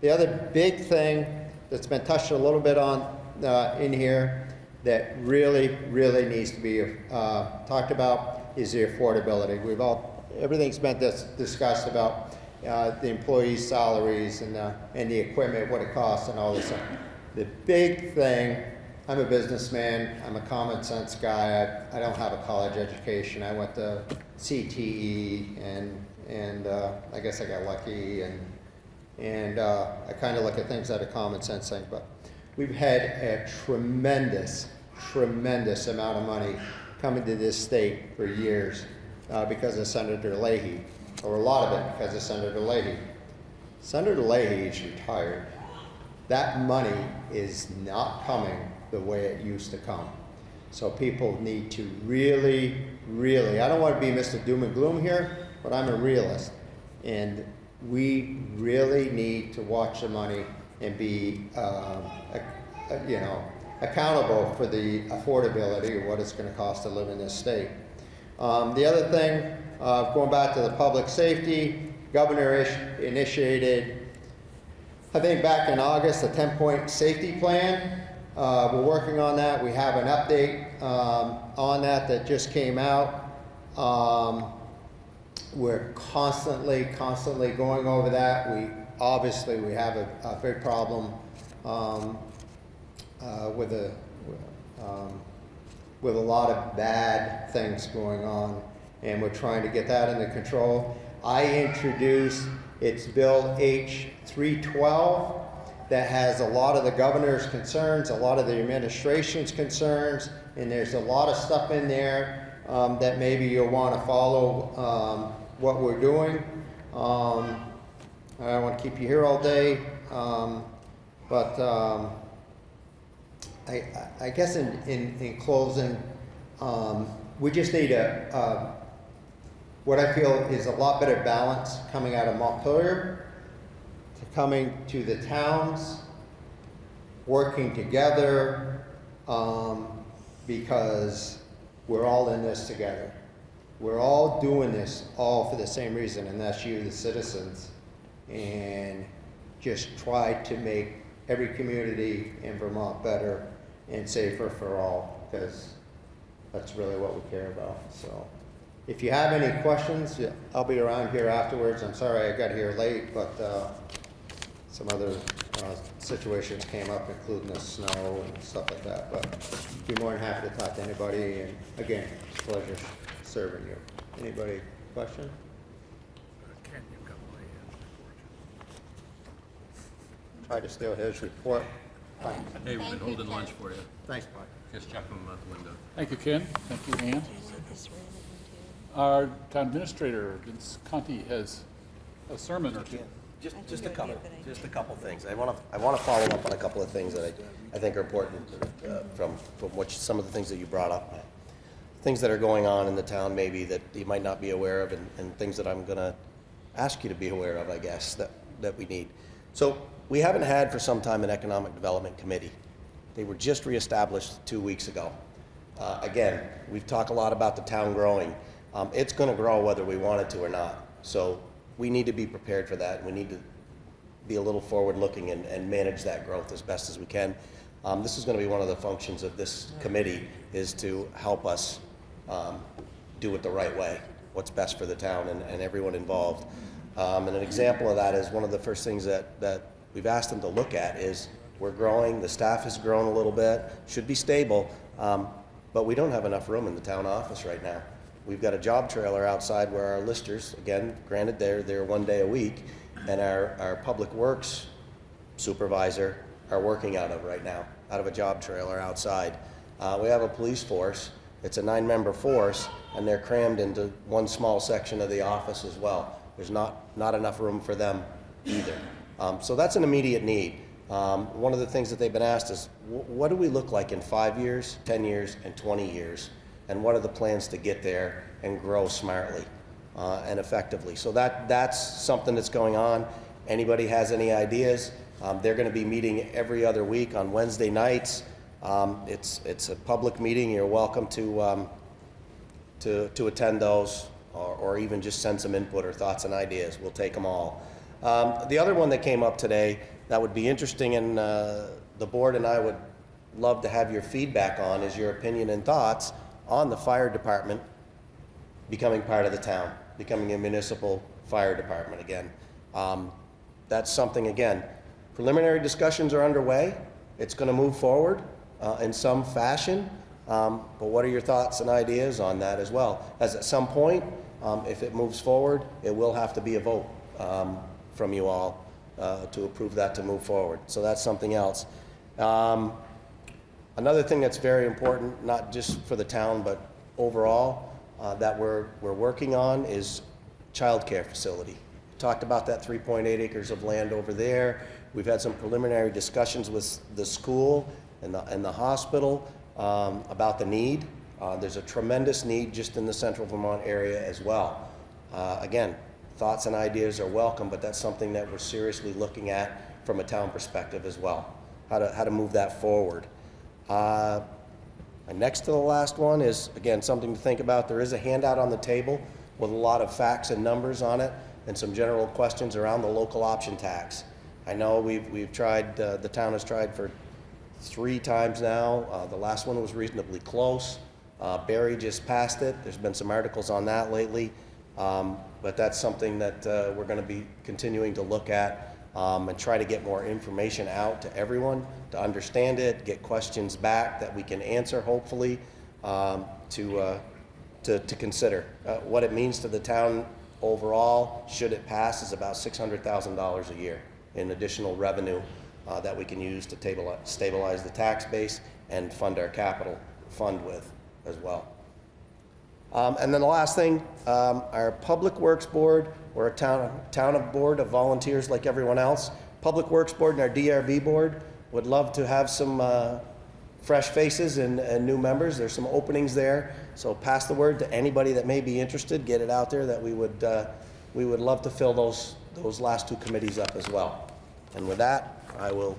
The other big thing that's been touched a little bit on uh, in here that really, really needs to be uh, talked about is the affordability. We've all, everything's been dis- discussed about uh, the employees' salaries and, uh, and the equipment, what it costs and all this stuff. The big thing, I'm a businessman, I'm a common sense guy, I, I don't have a college education. I went to CTE and, and uh, I guess I got lucky and, and uh, I kind of look at things at a common sense thing, but we've had a tremendous, tremendous amount of money coming to this state for years uh, because of Senator Leahy, or a lot of it because of Senator Leahy. Senator Leahy is retired. That money is not coming the way it used to come. So people need to really, really, I don't want to be Mr. Doom and Gloom here, but I'm a realist. And we really need to watch the money and be, a- a- you know, accountable for the affordability of what it's going to cost to live in this state. Um, the other thing, uh, going back to the public safety, governor initiated, I think back in August, a 10-point safety plan. Uh, we're working on that. We have an update um, on that that just came out. Um, we're constantly, constantly going over that. We, obviously, we have a, a big problem, um, uh, with a, um, with a lot of bad things going on, and we're trying to get that under control. I introduced, it's Bill H three twelve, that has a lot of the governor's concerns, a lot of the administration's concerns, and there's a lot of stuff in there, um, that maybe you'll wanna follow, um, what we're doing. Um, I don't wanna keep you here all day, um, but, um, I, I- guess in, in, in closing, um, we just need a, what I feel is a lot better balance coming out of Montpelier to coming to the towns, working together, um, because we're all in this together. We're all doing this all for the same reason, and that's you, the citizens. And just try to make every community in Vermont better and safer for all, because that's really what we care about, so. If you have any questions, yeah, I'll be around here afterwards. I'm sorry I got here late, but, uh, some other, uh, situations came up, including the snow and stuff like that, but be more than happy to talk to anybody, and again, pleasure serving you. Anybody, question? Try to steal his report. Fine. Hey, we've been holding lunch for you. Thanks, Mike. Just check them out the window. Thank you, Ken. Thank you, Ann. Our town administrator, Vince Conti, has a sermon or two. Just, just a couple, just a couple things. I want to, I want to follow up on a couple of things that I, I think are important uh, from, from what, you- some of the things that you brought up. Things that are going on in the town maybe that you might not be aware of and, and things that I'm going to ask you to be aware of, I guess, that, that we need. So we haven't had for some time an economic development committee. They were just reestablished two weeks ago. Uh, again, we've talked a lot about the town growing. Um, it's going to grow whether we want it to or not. So we need to be prepared for that. We need to be a little forward-looking and, and manage that growth as best as we can. Um, this is going to be one of the functions of this committee is to help us um, do it the right way, what's best for the town and, and everyone involved. Um, and an example of that is one of the first things that, that we've asked them to look at is we're growing, the staff has grown a little bit, should be stable, um, but we don't have enough room in the town office right now. We've got a job trailer outside where our listers, again, granted they're there one day a week, and our, our public works supervisor are working out of right now, out of a job trailer outside. Uh, we have a police force. It's a nine-member force, and they're crammed into one small section of the office as well. There's not, not enough room for them either. Um, so that's an immediate need. Um, one of the things that they've been asked is, wh- what do we look like in five years, 10 years, and 20 years? And what are the plans to get there and grow smartly uh, and effectively? So that, that's something that's going on. Anybody has any ideas? Um, they're going to be meeting every other week on Wednesday nights. Um, it's, it's a public meeting. You're welcome to, um, to, to attend those or, or even just send some input or thoughts and ideas. We'll take them all. Um, the other one that came up today that would be interesting and uh, the board and I would love to have your feedback on is your opinion and thoughts on the fire department becoming part of the town, becoming a municipal fire department again. Um, that's something, again, preliminary discussions are underway. It's going to move forward uh, in some fashion. Um, but what are your thoughts and ideas on that as well? As at some point, um, if it moves forward, it will have to be a vote um, from you all uh, to approve that to move forward. So that's something else. Um, Another thing that's very important, not just for the town, but overall, uh, that we're, we're working on is childcare facility. Talked about that 3.8 acres of land over there. We've had some preliminary discussions with the school and the, and the hospital um, about the need. Uh, There's a tremendous need just in the central Vermont area as well. Uh, Again, thoughts and ideas are welcome, but that's something that we're seriously looking at from a town perspective as well, how to, how to move that forward. Uh, next to the last one is, again, something to think about. There is a handout on the table with a lot of facts and numbers on it and some general questions around the local option tax. I know we've, we've tried, uh, the town has tried for three times now. Uh, the last one was reasonably close. Uh, Barre just passed it. There's been some articles on that lately. Um, but that's something that uh, we're going to be continuing to look at um, and try to get more information out to everyone to understand it, get questions back that we can answer, hopefully, um, to, uh, to, to consider. Uh, what it means to the town overall, should it pass, is about $600,000 a year in additional revenue uh, that we can use to table, stabilize the tax base and fund our capital fund with as well. Um, and then the last thing, um, our Public Works Board, we're a town, town of board of volunteers like everyone else. Public Works Board and our DRB Board would love to have some uh, fresh faces and, and new members. There's some openings there. So pass the word to anybody that may be interested, get it out there that we would, uh, we would love to fill those, those last two committees up as well. And with that, I will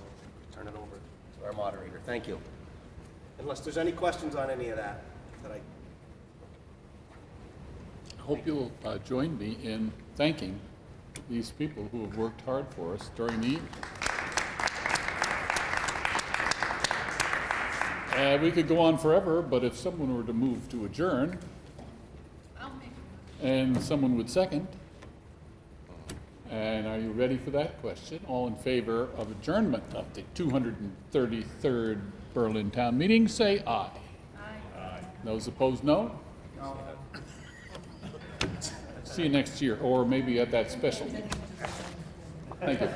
turn it over to our moderator. Thank you. Unless there's any questions on any of that, that I hope you'll uh, join me in thanking these people who have worked hard for us during the evening. Uh, we could go on forever, but if someone were to move to adjourn, and someone would second, and are you ready for that question? All in favor of adjournment of the 233rd Berlin Town Meeting, say aye. Aye. Those opposed, no? See you next year, or maybe at that special. Thank you.